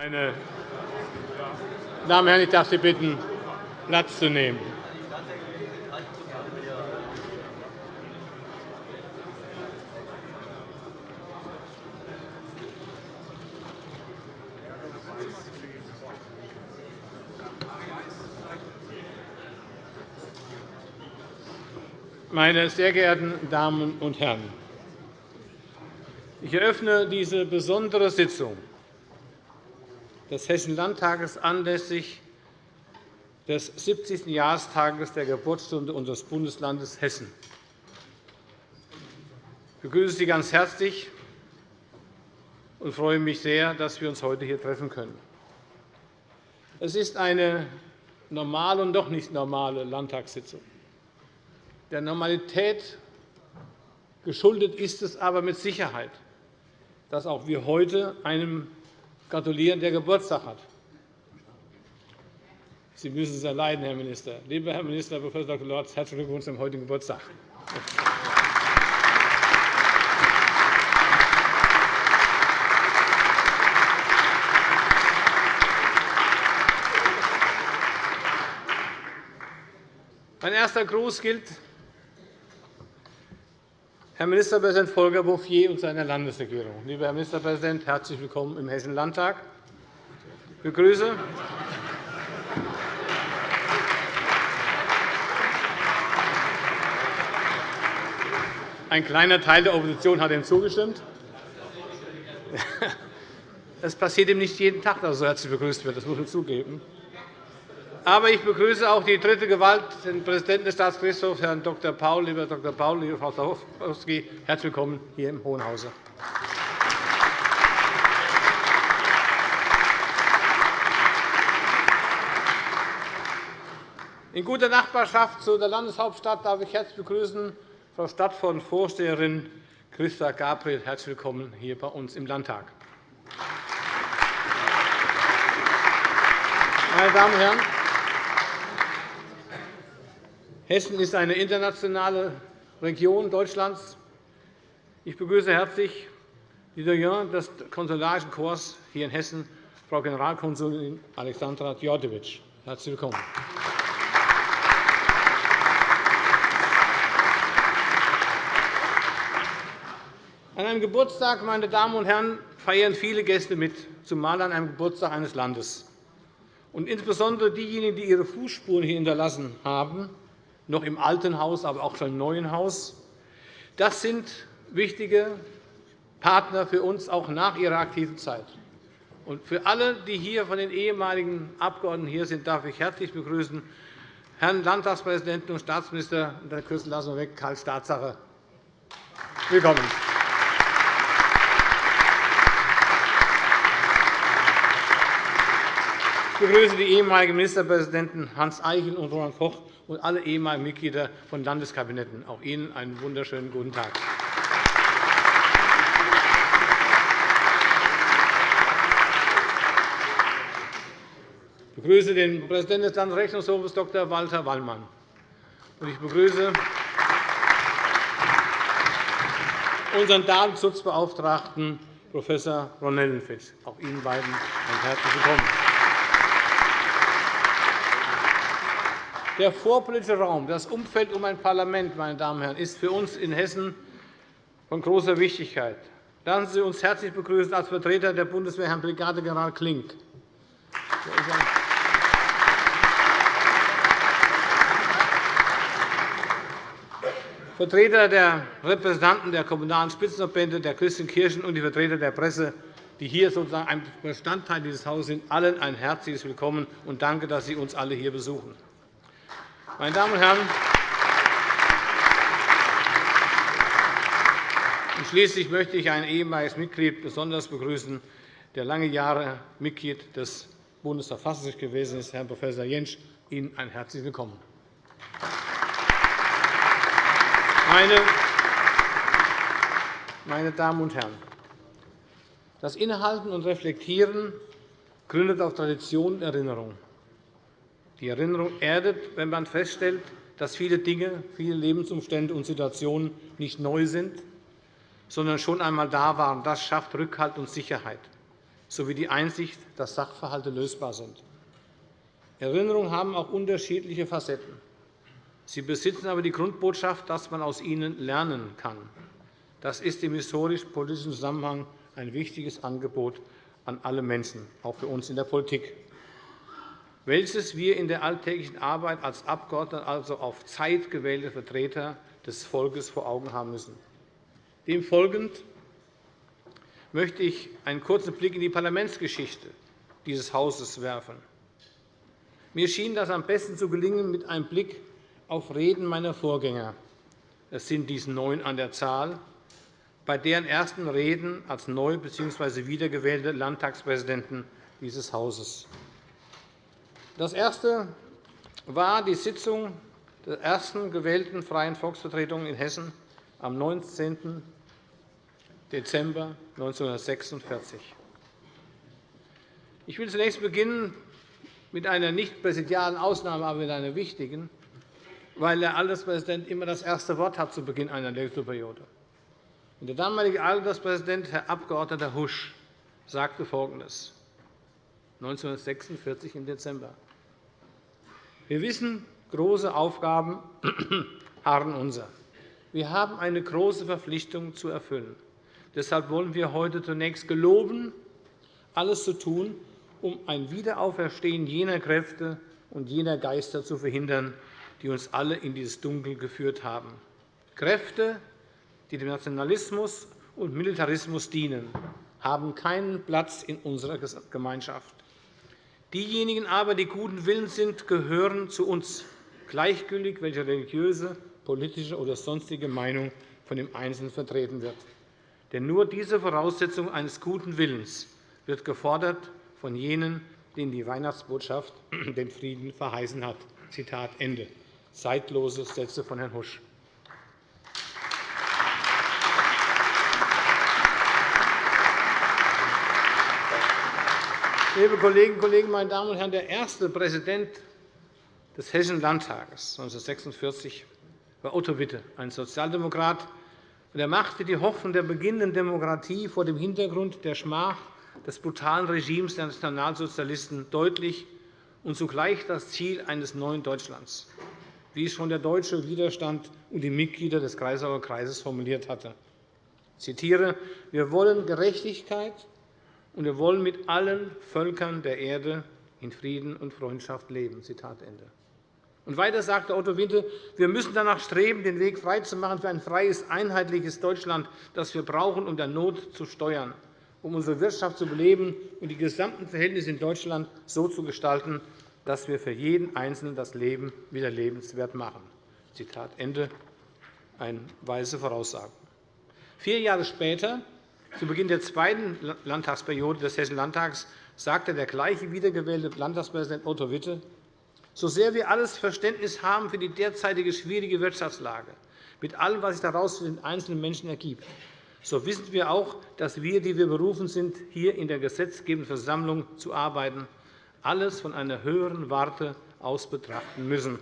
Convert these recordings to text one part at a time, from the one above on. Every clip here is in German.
Meine Damen und Herren, ich darf Sie bitten, Platz zu nehmen. Meine sehr geehrten Damen und Herren! Ich eröffne diese besondere Sitzung des Hessischen Landtages anlässlich des 70. Jahrestages der Geburtsstunde unseres Bundeslandes Hessen. Ich begrüße Sie ganz herzlich und freue mich sehr, dass wir uns heute hier treffen können. Es ist eine normale und doch nicht normale Landtagssitzung. Der Normalität geschuldet ist es aber mit Sicherheit, dass auch wir heute einem gratulieren, der Geburtstag hat. Sie müssen es erleiden, Herr Minister. Lieber Herr Minister Prof. Dr. Lorz, herzlichen Glückwunsch zum heutigen Geburtstag. Mein erster Gruß gilt Herr Ministerpräsident Volker Bouffier und seiner Landesregierung. Lieber Herr Ministerpräsident, herzlich willkommen im Hessischen Landtag. Ich begrüße Ein kleiner Teil der Opposition hat ihm zugestimmt. Es passiert ihm nicht jeden Tag, dass er so herzlich begrüßt wird. Das muss man zugeben. Aber ich begrüße auch die dritte Gewalt, den Präsidenten des Staatsgerichtshofs, Herrn Dr. Paul. Lieber Dr. Paul, liebe Frau Stachowski, herzlich willkommen hier im Hohen Hause. In guter Nachbarschaft zu der Landeshauptstadt darf ich herzlich begrüßen Frau Stadtvorsteherin Christa Gabriel. Herzlich willkommen hier bei uns im Landtag. Meine Damen und Herren, Hessen ist eine internationale Region Deutschlands. Ich begrüße herzlich die Doyen des Konsularischen Korps hier in Hessen, Frau Generalkonsulin Alexandra Djordjevic. Herzlich willkommen. An einem Geburtstag, meine Damen und Herren, feiern viele Gäste mit, zumal an einem Geburtstag eines Landes. Und insbesondere diejenigen, die ihre Fußspuren hier hinterlassen haben, noch im alten Haus, aber auch schon im neuen Haus. Das sind wichtige Partner für uns auch nach ihrer aktiven Zeit. Und für alle, die hier von den ehemaligen Abgeordneten hier sind, darf ich herzlich begrüßen Herrn Landtagspräsidenten und Staatsminister der Kürzel lassen wir weg, Karl Staatssache. Willkommen. Ich begrüße die ehemaligen Ministerpräsidenten Hans Eichel und Roland Koch und alle ehemaligen Mitglieder von Landeskabinetten. Auch Ihnen einen wunderschönen guten Tag. Ich begrüße den Präsidenten des Landesrechnungshofes, Dr. Walter Wallmann. Ich begrüße unseren Datenschutzbeauftragten, Prof. Ron. Auch Ihnen beiden ein herzliches Willkommen. Der vorpolitische Raum, das Umfeld um ein Parlament, meine Damen und Herren, ist für uns in Hessen von großer Wichtigkeit. Lassen Sie uns herzlich begrüßen als Vertreter der Bundeswehr Herrn Brigadegeneral Klink. Vertreter der Repräsentanten der Kommunalen Spitzenverbände, der christlichen Kirchen und die Vertreter der Presse, die hier sozusagen ein Bestandteil dieses Hauses sind, allen ein herzliches Willkommen und danke, dass Sie uns alle hier besuchen. Meine Damen und Herren, schließlich möchte ich ein ehemaliges Mitglied besonders begrüßen, der lange Jahre Mitglied des Bundesverfassungsgerichts gewesen ist, Herrn Prof. Jentsch. Ihnen ein herzliches Willkommen. Meine Damen und Herren, das Innehalten und Reflektieren gründet auf Tradition und Erinnerung. Die Erinnerung erdet, wenn man feststellt, dass viele Dinge, viele Lebensumstände und Situationen nicht neu sind, sondern schon einmal da waren. Das schafft Rückhalt und Sicherheit. sowie die Einsicht, dass Sachverhalte lösbar sind. Erinnerungen haben auch unterschiedliche Facetten. Sie besitzen aber die Grundbotschaft, dass man aus ihnen lernen kann. Das ist im historisch-politischen Zusammenhang ein wichtiges Angebot an alle Menschen, auch für uns in der Politik, welches wir in der alltäglichen Arbeit als Abgeordnete, also auf Zeit gewählte Vertreter des Volkes, vor Augen haben müssen. Dem folgend möchte ich einen kurzen Blick in die Parlamentsgeschichte dieses Hauses werfen. Mir schien das am besten zu gelingen mit einem Blick auf Reden meiner Vorgänger. Es sind dies neun an der Zahl, bei deren ersten Reden als neu bzw. wiedergewählte Landtagspräsidenten dieses Hauses. Das erste war die Sitzung der ersten gewählten Freien Volksvertretung in Hessen am 19. Dezember 1946. Ich will zunächst beginnen mit einer nicht präsidialen Ausnahme, aber mit einer wichtigen, weil der Alterspräsident immer das erste Wort hat zu Beginn einer Legislaturperiode. Der damalige Alterspräsident, Herr Abg. Husch, sagte Folgendes 1946 im Dezember. Wir wissen, große Aufgaben harren unser. Wir haben eine große Verpflichtung zu erfüllen. Deshalb wollen wir heute zunächst geloben, alles zu tun, um ein Wiederauferstehen jener Kräfte und jener Geister zu verhindern, die uns alle in dieses Dunkel geführt haben. Kräfte, die dem Nationalismus und Militarismus dienen, haben keinen Platz in unserer Gemeinschaft. Diejenigen aber, die guten Willens sind, gehören zu uns, gleichgültig welche religiöse, politische oder sonstige Meinung von dem Einzelnen vertreten wird. Denn nur diese Voraussetzung eines guten Willens wird gefordert von jenen, denen die Weihnachtsbotschaft den Frieden verheißen hat. Zitat Ende. Zeitlose Sätze von Herrn Husch. Liebe Kolleginnen und Kollegen, meine Damen und Herren! Der erste Präsident des Hessischen Landtages 1946 war Otto Witte, ein Sozialdemokrat. Er machte die Hoffnung der beginnenden Demokratie vor dem Hintergrund der Schmach des brutalen Regimes der Nationalsozialisten deutlich und zugleich das Ziel eines neuen Deutschlands, wie es schon der deutsche Widerstand und die Mitglieder des Kreisauer Kreises formuliert hatte. Ich zitiere, wir wollen Gerechtigkeit, und wir wollen mit allen Völkern der Erde in Frieden und Freundschaft leben. Und weiter sagte Otto Winter, wir müssen danach streben, den Weg freizumachen für ein freies, einheitliches Deutschland, das wir brauchen, um der Not zu steuern, um unsere Wirtschaft zu beleben und die gesamten Verhältnisse in Deutschland so zu gestalten, dass wir für jeden Einzelnen das Leben wieder lebenswert machen. Zitat Ende. Eine weise Voraussage. Vier Jahre später zu Beginn der zweiten Landtagsperiode des Hessischen Landtags sagte der gleiche wiedergewählte Landtagspräsident Otto Witte, so sehr wir alles Verständnis haben für die derzeitige schwierige Wirtschaftslage, mit allem, was sich daraus für den einzelnen Menschen ergibt, so wissen wir auch, dass wir, die wir berufen sind, hier in der gesetzgebenden Versammlung zu arbeiten, alles von einer höheren Warte aus betrachten müssen,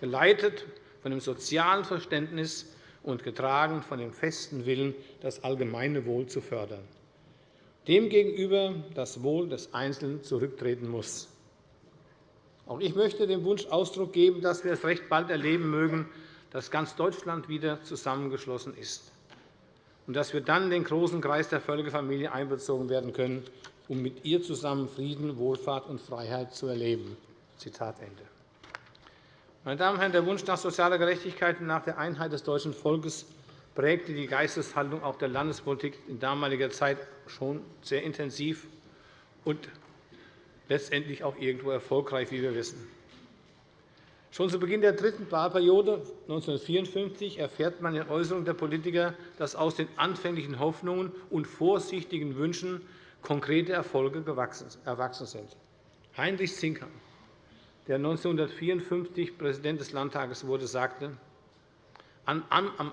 geleitet von dem sozialen Verständnis und getragen von dem festen Willen, das allgemeine Wohl zu fördern, demgegenüber das Wohl des Einzelnen zurücktreten muss. Auch ich möchte dem Wunsch Ausdruck geben, dass wir es recht bald erleben mögen, dass ganz Deutschland wieder zusammengeschlossen ist und dass wir dann in den großen Kreis der Völkerfamilie einbezogen werden können, um mit ihr zusammen Frieden, Wohlfahrt und Freiheit zu erleben. Zitat Ende. Meine Damen und Herren, der Wunsch nach sozialer Gerechtigkeit und nach der Einheit des deutschen Volkes prägte die Geisteshaltung auch der Landespolitik in damaliger Zeit schon sehr intensiv und letztendlich auch irgendwo erfolgreich, wie wir wissen. Schon zu Beginn der dritten Wahlperiode 1954 erfährt man in Äußerungen der Politiker, dass aus den anfänglichen Hoffnungen und vorsichtigen Wünschen konkrete Erfolge erwachsen sind. Heinrich Zinker, der 1954 Präsident des Landtages wurde, sagte, am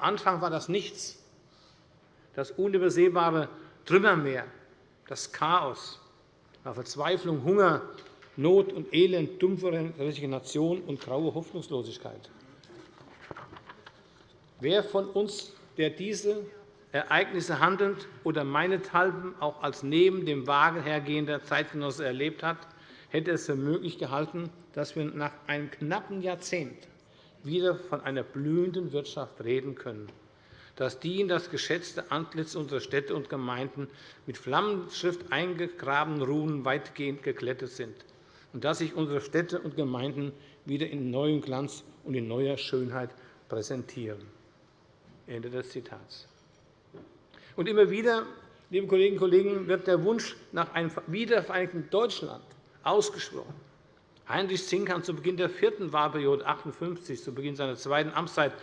Anfang war das nichts, das unübersehbare Trümmermeer, das Chaos, war Verzweiflung, Hunger, Not und Elend, dumpfe Resignation und graue Hoffnungslosigkeit. Wer von uns, der diese Ereignisse handelnd oder meinethalben auch als neben dem Wagen hergehender Zeitgenosse erlebt hat, hätte es für möglich gehalten, dass wir nach einem knappen Jahrzehnt wieder von einer blühenden Wirtschaft reden können, dass die in das geschätzte Antlitz unserer Städte und Gemeinden mit Flammenschrift eingegrabenen Runen weitgehend geglättet sind und dass sich unsere Städte und Gemeinden wieder in neuem Glanz und in neuer Schönheit präsentieren. Ende des Zitats. Und immer wieder, liebe Kolleginnen und Kollegen, wird der Wunsch nach einem wiedervereinigten Deutschland ausgesprochen. Heinrich Zinkern zu Beginn der vierten Wahlperiode 58, zu Beginn seiner zweiten Amtszeit,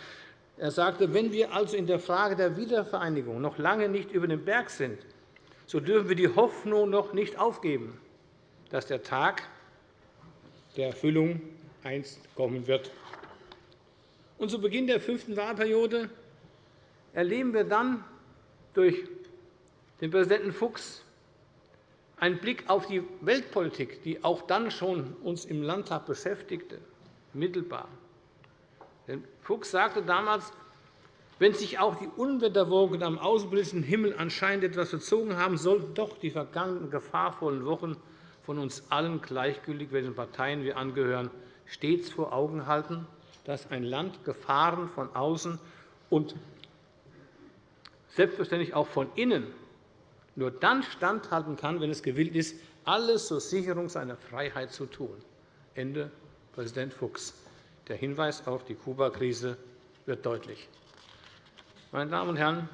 er sagte, wenn wir also in der Frage der Wiedervereinigung noch lange nicht über den Berg sind, so dürfen wir die Hoffnung noch nicht aufgeben, dass der Tag der Erfüllung einst kommen wird. Und zu Beginn der fünften Wahlperiode erleben wir dann durch den Präsidenten Fuchs einen Blick auf die Weltpolitik, die auch dann schon uns im Landtag beschäftigte, mittelbar. Denn Fuchs sagte damals, wenn sich auch die Unwetterwogen am außenpolitischen Himmel anscheinend etwas verzogen haben, sollten doch die vergangenen gefahrvollen Wochen von uns allen, gleichgültig welchen Parteien wir angehören, stets vor Augen halten, dass ein Land Gefahren von außen und selbstverständlich auch von innen nur dann standhalten kann, wenn es gewillt ist, alles zur Sicherung seiner Freiheit zu tun. Ende Präsident Fuchs. Der Hinweis auf die Kuba-Krise wird deutlich. Meine Damen und Herren,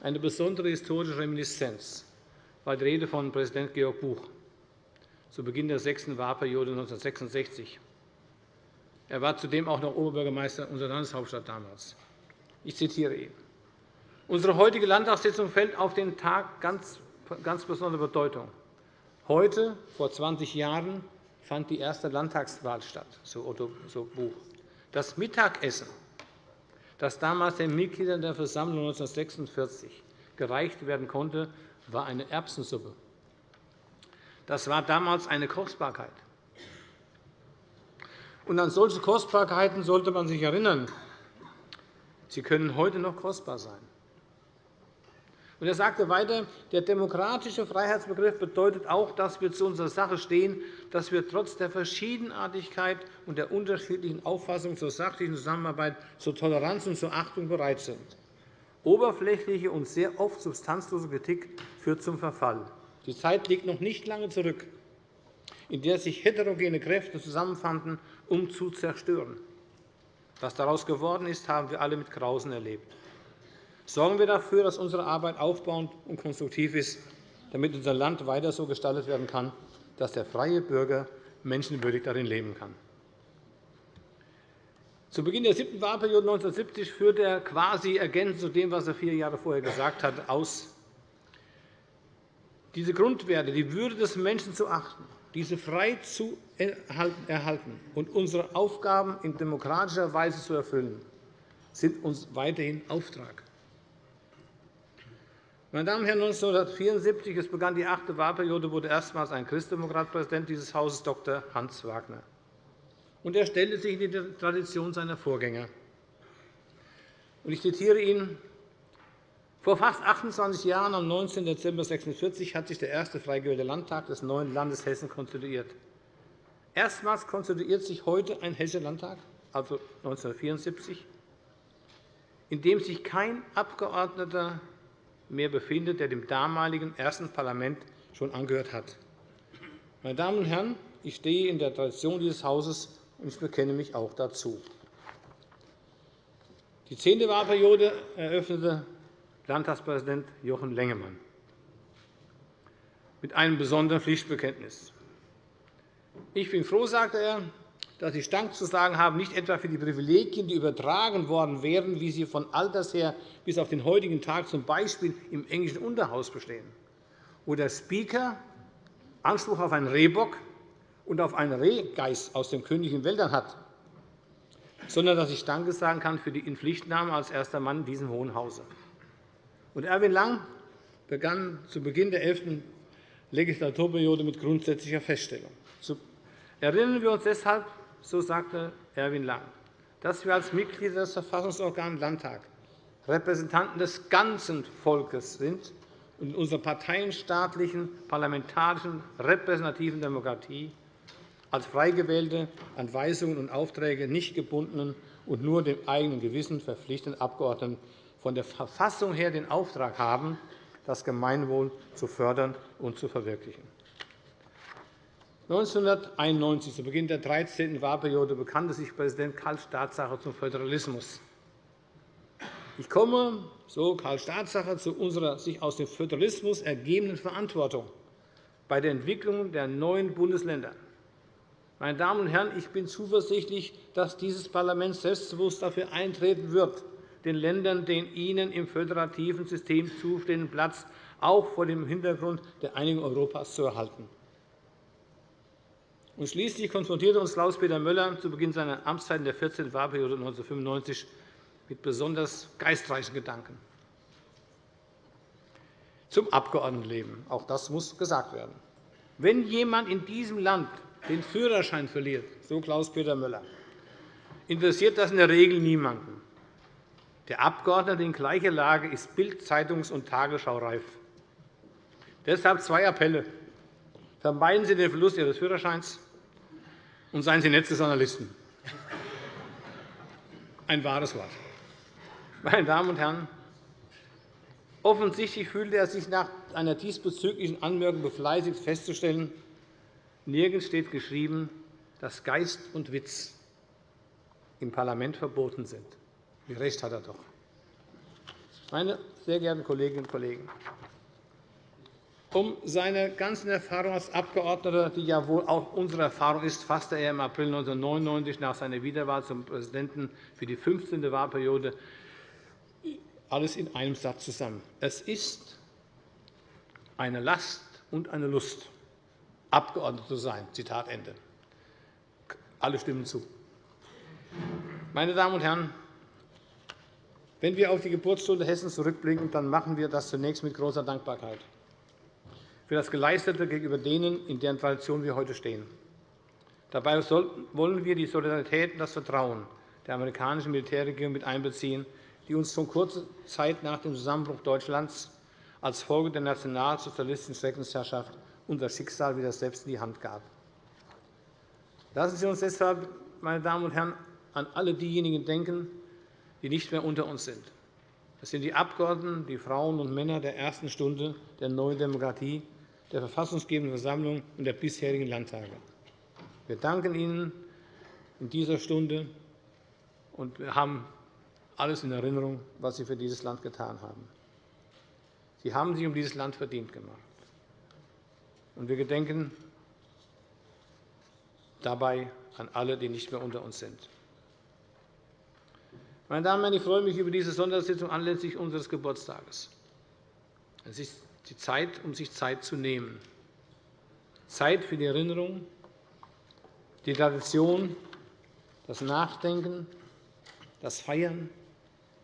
eine besondere historische Reminiszenz war die Rede von Präsident Georg Buch zu Beginn der sechsten Wahlperiode 1966. Er war zudem auch noch Oberbürgermeister unserer Landeshauptstadt damals. Ich zitiere ihn. Unsere heutige Landtagssitzung fällt auf den Tag ganz, ganz besondere Bedeutung. Heute, vor 20 Jahren, fand die erste Landtagswahl statt, so Otto Buch. Das Mittagessen, das damals den Mitgliedern der Versammlung 1946 gereicht werden konnte, war eine Erbsensuppe. Das war damals eine Kostbarkeit. Und an solche Kostbarkeiten sollte man sich erinnern. Sie können heute noch kostbar sein. Und er sagte weiter, der demokratische Freiheitsbegriff bedeutet auch, dass wir zu unserer Sache stehen, dass wir trotz der Verschiedenartigkeit und der unterschiedlichen Auffassung zur sachlichen Zusammenarbeit, zur Toleranz und zur Achtung bereit sind. Oberflächliche und sehr oft substanzlose Kritik führt zum Verfall. Die Zeit liegt noch nicht lange zurück, in der sich heterogene Kräfte zusammenfanden, um zu zerstören. Was daraus geworden ist, haben wir alle mit Grausen erlebt. Sorgen wir dafür, dass unsere Arbeit aufbauend und konstruktiv ist, damit unser Land weiter so gestaltet werden kann, dass der freie Bürger menschenwürdig darin leben kann. Zu Beginn der siebten Wahlperiode 1970 führte er quasi ergänzend zu dem, was er vier Jahre vorher gesagt hat, aus, diese Grundwerte, die Würde des Menschen zu achten, diese frei zu erhalten und unsere Aufgaben in demokratischer Weise zu erfüllen, sind uns weiterhin Auftrag. Meine Damen und Herren, 1974 es begann die achte Wahlperiode, wurde erstmals ein Christdemokrat Präsident dieses Hauses, Dr. Hans Wagner. Und er stellte sich in die Tradition seiner Vorgänger. Ich zitiere ihn. Vor fast 28 Jahren, am 19. Dezember 1946, hat sich der erste frei Landtag des neuen Landes Hessen konstituiert. Erstmals konstituiert sich heute ein Hessischer Landtag, also 1974, in dem sich kein Abgeordneter mehr befindet, der dem damaligen ersten Parlament schon angehört hat. Meine Damen und Herren, ich stehe in der Tradition dieses Hauses, und ich bekenne mich auch dazu. Die zehnte Wahlperiode eröffnete Landtagspräsident Jochen Lengemann mit einem besonderen Pflichtbekenntnis. Ich bin froh, sagte er, dass Sie Dank zu sagen haben, nicht etwa für die Privilegien, die übertragen worden wären, wie sie von alters her bis auf den heutigen Tag z. B. im englischen Unterhaus bestehen, wo der Speaker Anspruch auf einen Rehbock und auf einen Rehgeist aus den königlichen Wäldern hat, sondern dass ich Danke sagen kann für die Inpflichtnahme als erster Mann in diesem Hohen Hause. Und Erwin Lang begann zu Beginn der 11. Legislaturperiode mit grundsätzlicher Feststellung. Erinnern wir uns deshalb so sagte Erwin Lang, dass wir als Mitglieder des Verfassungsorgans Landtag Repräsentanten des ganzen Volkes sind und in unserer parteienstaatlichen, parlamentarischen, repräsentativen Demokratie als frei gewählte, an Weisungen und Aufträge nicht gebundenen und nur dem eigenen Gewissen verpflichteten Abgeordneten von der Verfassung her den Auftrag haben, das Gemeinwohl zu fördern und zu verwirklichen. 1991, zu Beginn der 13. Wahlperiode, bekannte sich Präsident Karl Staatsacher zum Föderalismus. Ich komme, so Karl Staatsacher, zu unserer sich aus dem Föderalismus ergebenden Verantwortung bei der Entwicklung der neuen Bundesländer. Meine Damen und Herren, ich bin zuversichtlich, dass dieses Parlament selbstbewusst dafür eintreten wird, den Ländern den ihnen im föderativen System zustehenden Platz auch vor dem Hintergrund der Einigung Europas zu erhalten. Und schließlich konfrontierte uns Klaus-Peter Möller zu Beginn seiner Amtszeit in der 14. Wahlperiode 1995 mit besonders geistreichen Gedanken zum Abgeordnetenleben. Auch das muss gesagt werden. Wenn jemand in diesem Land den Führerschein verliert, so Klaus-Peter Möller, interessiert das in der Regel niemanden. Der Abgeordnete in gleicher Lage ist Bild-, Zeitungs- und Tagesschau-reif. Deshalb zwei Appelle. Vermeiden Sie den Verlust Ihres Führerscheins und seien Sie nett zu Journalisten. Ein wahres Wort. Meine Damen und Herren, offensichtlich fühlte er sich nach einer diesbezüglichen Anmerkung befleißigt festzustellen, Nirgends steht geschrieben, dass Geist und Witz im Parlament verboten sind. Wie recht hat er doch. Meine sehr geehrten Kolleginnen und Kollegen, um seine ganzen Erfahrungen als Abgeordneter, die ja wohl auch unsere Erfahrung ist, fasste er im April 1999 nach seiner Wiederwahl zum Präsidenten für die 15. Wahlperiode alles in einem Satz zusammen. Es ist eine Last und eine Lust, Abgeordneter zu sein. Zitat Ende. Alle stimmen zu. Meine Damen und Herren, wenn wir auf die Geburtsstunde Hessens zurückblicken, dann machen wir das zunächst mit großer Dankbarkeit für das Geleistete gegenüber denen, in deren Tradition wir heute stehen. Dabei wollen wir die Solidarität und das Vertrauen der amerikanischen Militärregierung mit einbeziehen, die uns schon kurze Zeit nach dem Zusammenbruch Deutschlands als Folge der nationalsozialistischen Schreckensherrschaft unser Schicksal wieder selbst in die Hand gab. Lassen Sie uns deshalb, meine Damen und Herren, an alle diejenigen denken, die nicht mehr unter uns sind. Das sind die Abgeordneten, die Frauen und Männer der ersten Stunde der neuen Demokratie, der verfassungsgebenden Versammlung und der bisherigen Landtage. Wir danken Ihnen in dieser Stunde, und wir haben alles in Erinnerung, was Sie für dieses Land getan haben. Sie haben sich um dieses Land verdient gemacht. Und wir gedenken dabei an alle, die nicht mehr unter uns sind. Meine Damen und Herren, ich freue mich über diese Sondersitzung anlässlich unseres Geburtstages. Es ist die Zeit, um sich Zeit zu nehmen. Zeit für die Erinnerung, die Tradition, das Nachdenken, das Feiern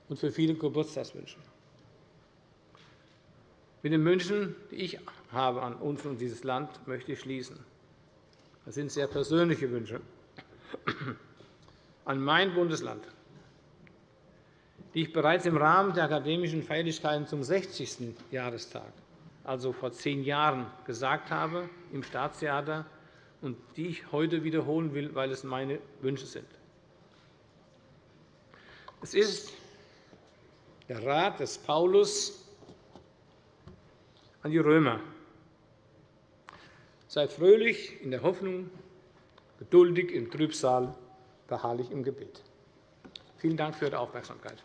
und für viele Geburtstagswünsche. Mit den Wünschen, die ich habe an uns und dieses Land, möchte ich schließen. Das sind sehr persönliche Wünsche an mein Bundesland, die ich bereits im Rahmen der akademischen Feierlichkeiten zum 60. Jahrestag, also vor zehn Jahren, gesagt habe im Staatstheater und die ich heute wiederholen will, weil es meine Wünsche sind. Es ist der Rat des Paulus an die Römer. Seid fröhlich in der Hoffnung, geduldig im Trübsal, beharrlich im Gebet. Vielen Dank für Ihre Aufmerksamkeit.